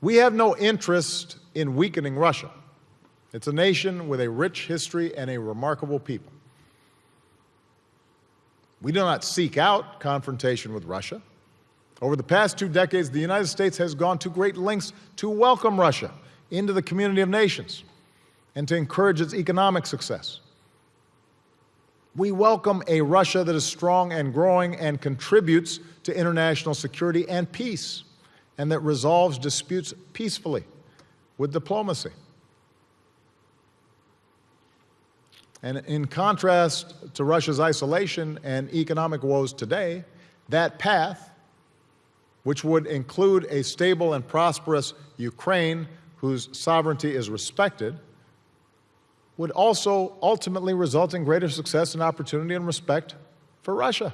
We have no interest in weakening Russia. It's a nation with a rich history and a remarkable people. We do not seek out confrontation with Russia. Over the past two decades, the United States has gone to great lengths to welcome Russia into the community of nations and to encourage its economic success. We welcome a Russia that is strong and growing and contributes to international security and peace, and that resolves disputes peacefully with diplomacy. And in contrast to Russia's isolation and economic woes today, that path, which would include a stable and prosperous Ukraine whose sovereignty is respected, would also ultimately result in greater success and opportunity and respect for Russia.